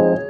you.